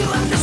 Please let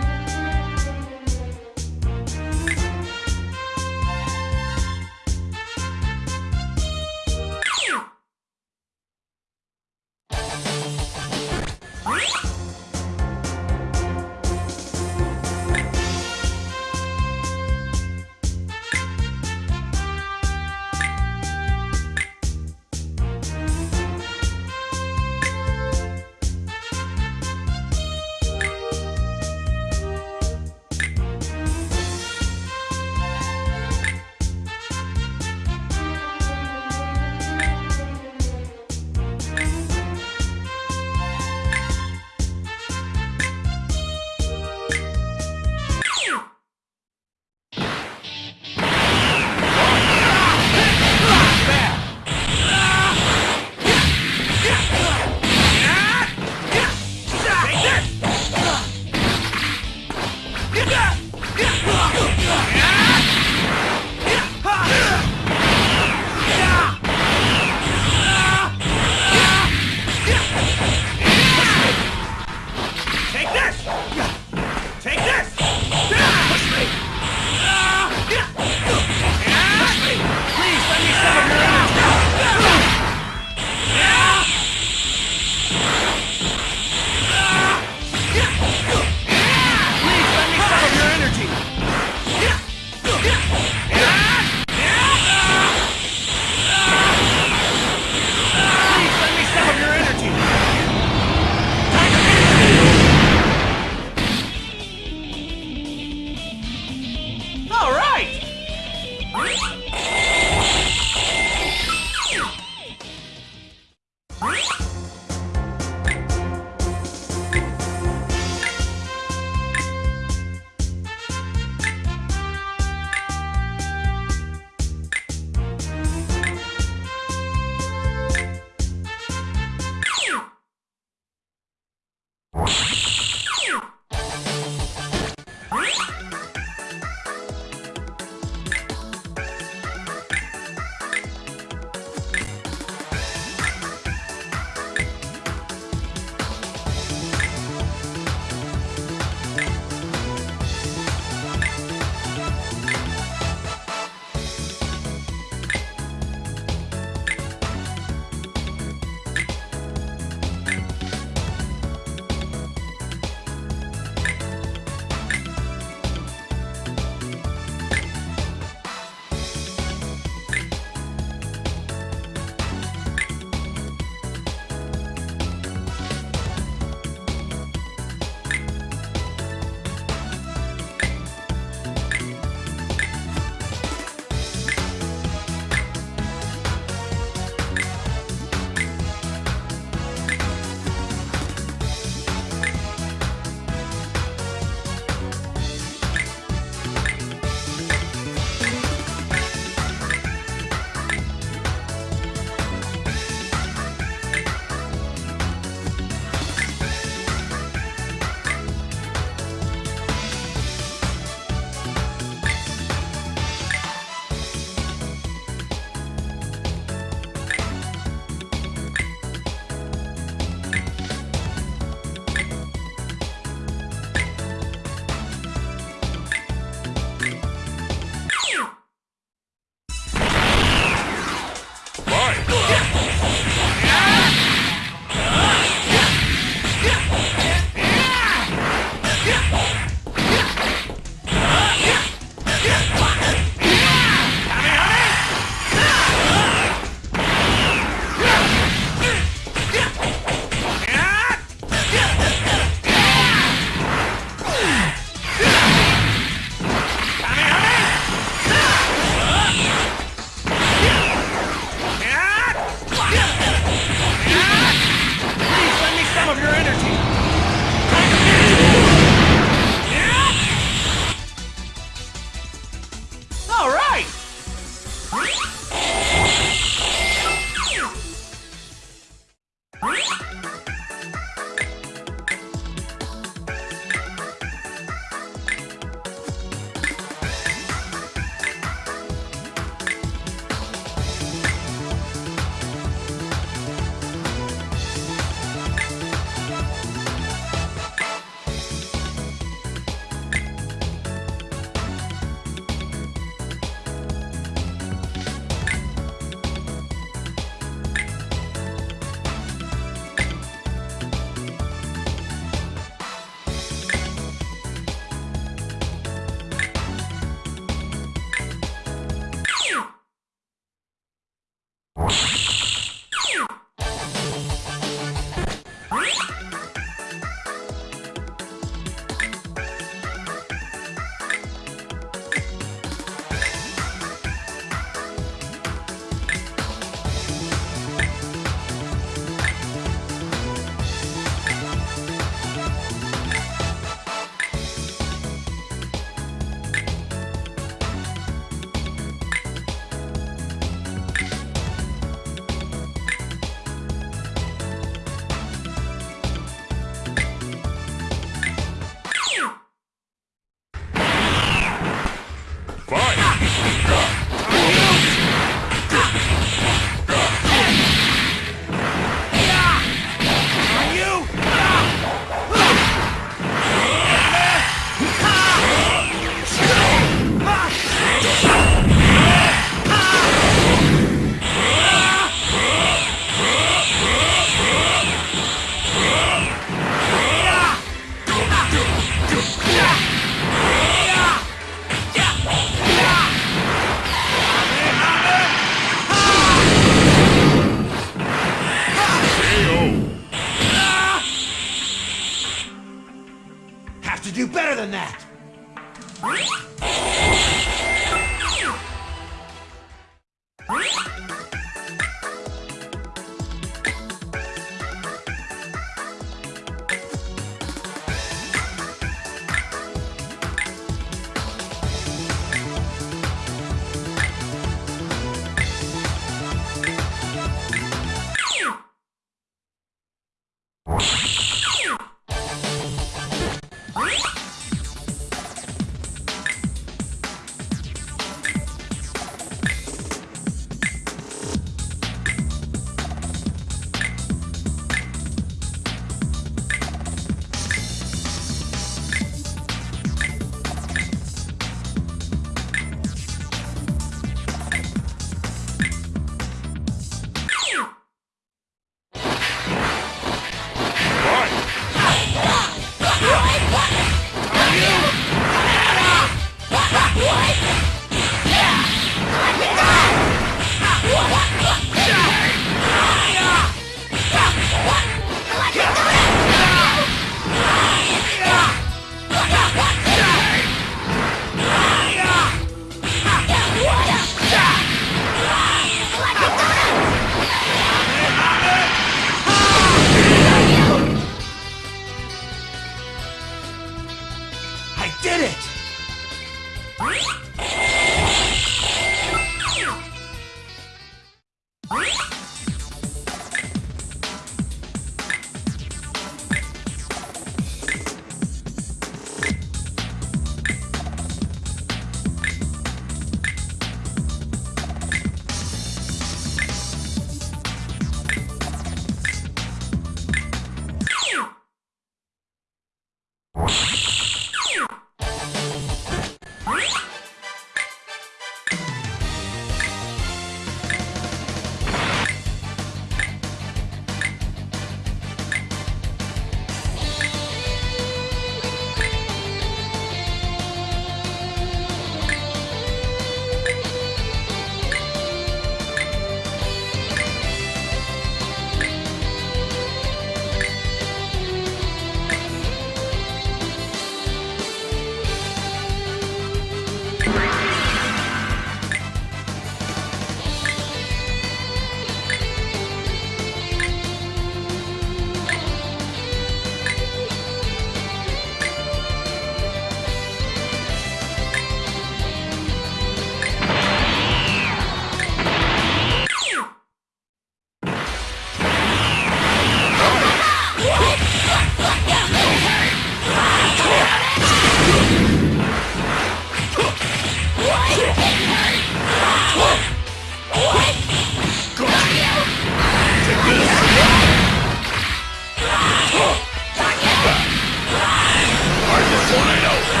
Pretty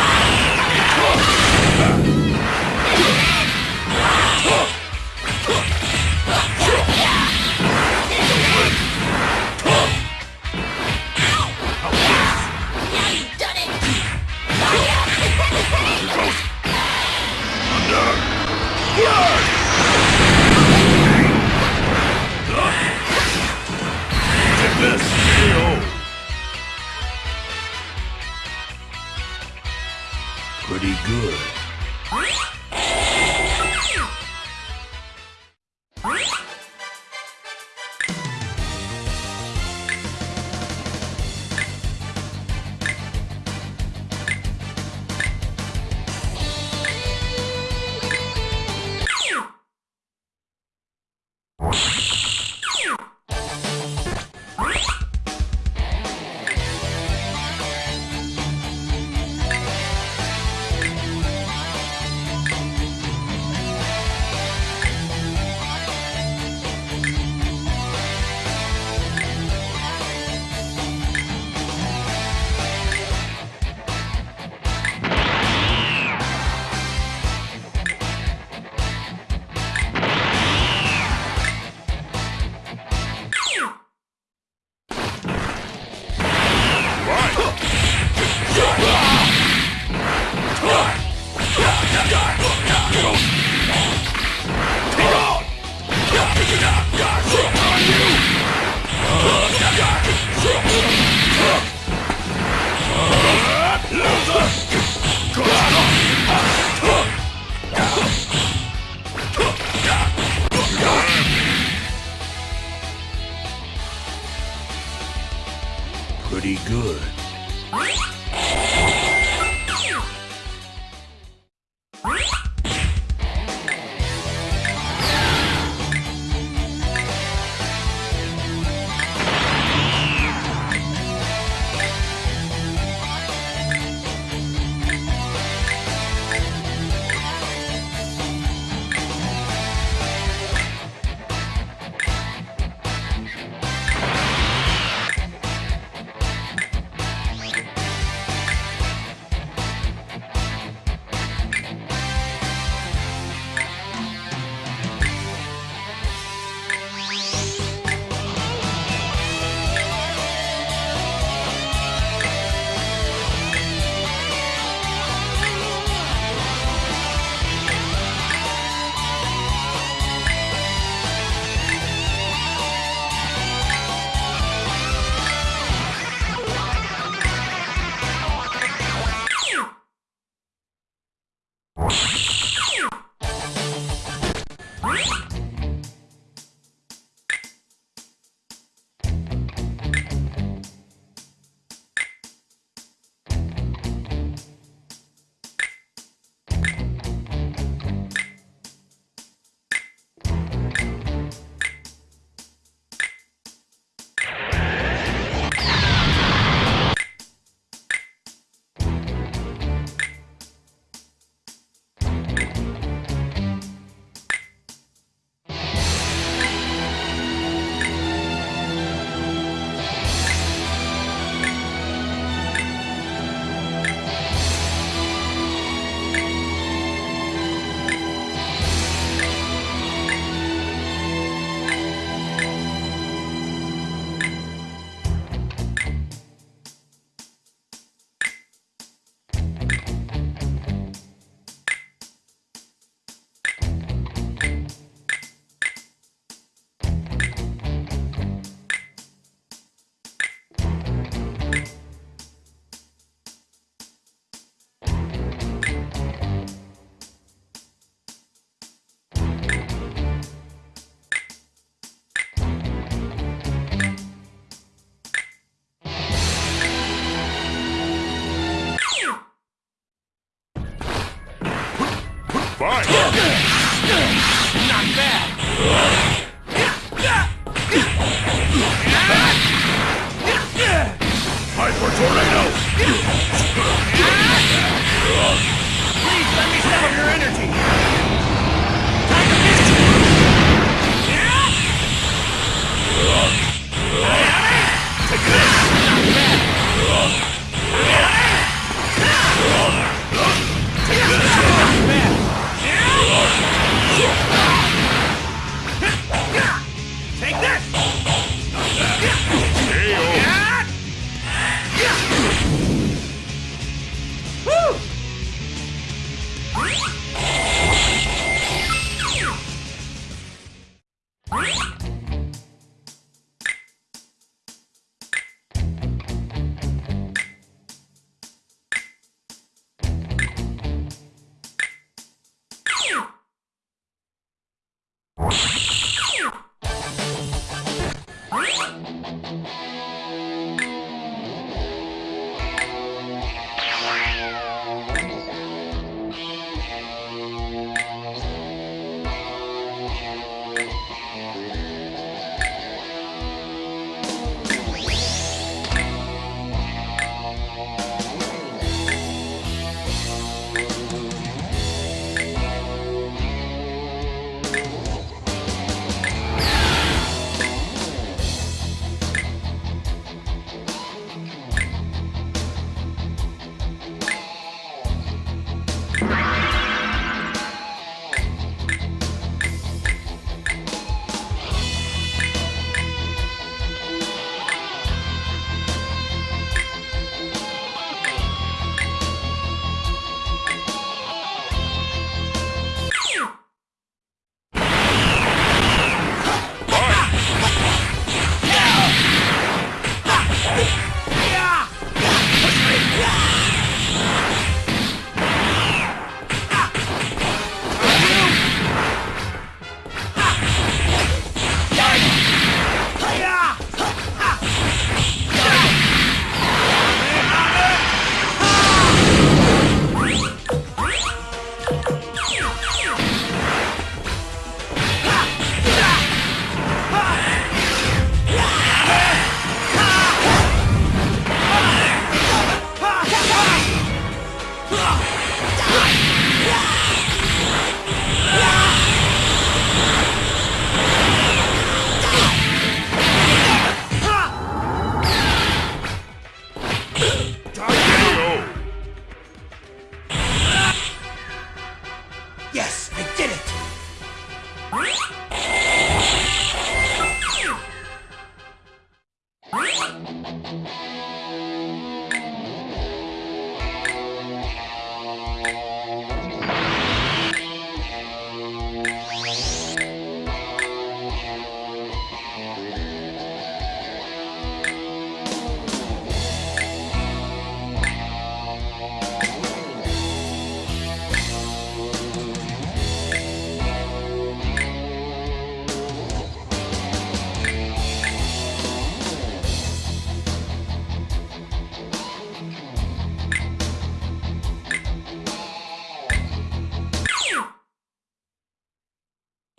Shield! Fight! Not bad. Hyper Tornado! Please let me some of your energy. Time to Take this. Not bad. Take this. Not bad. やった!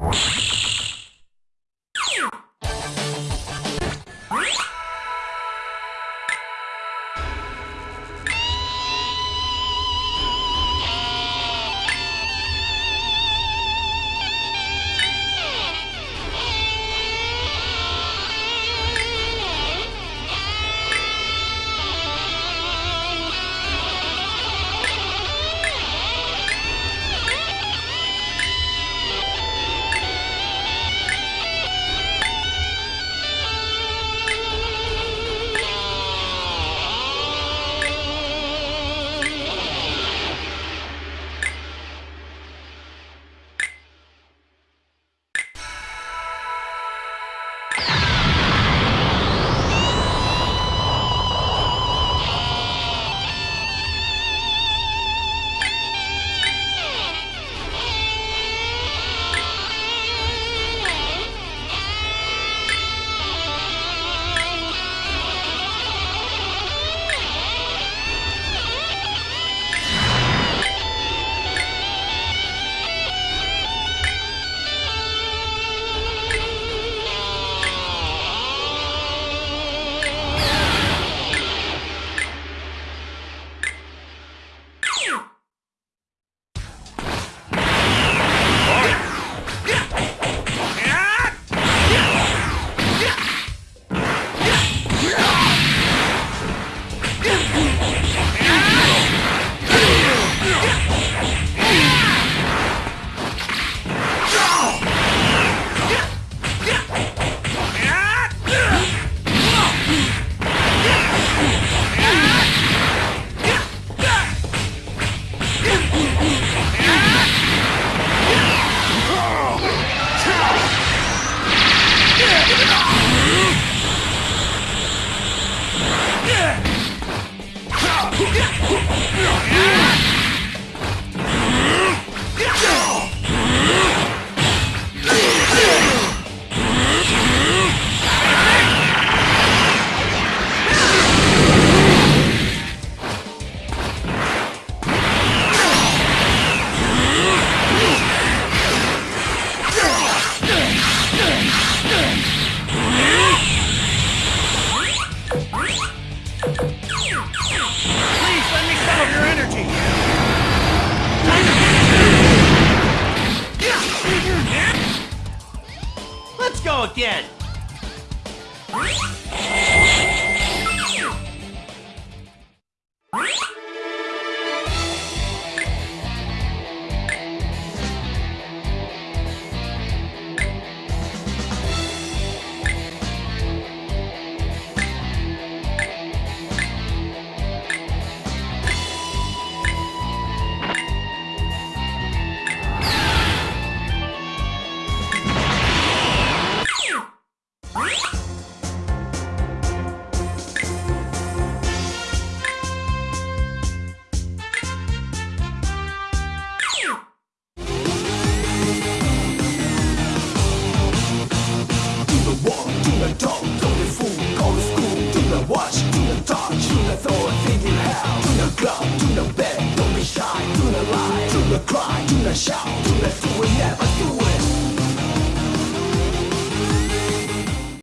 you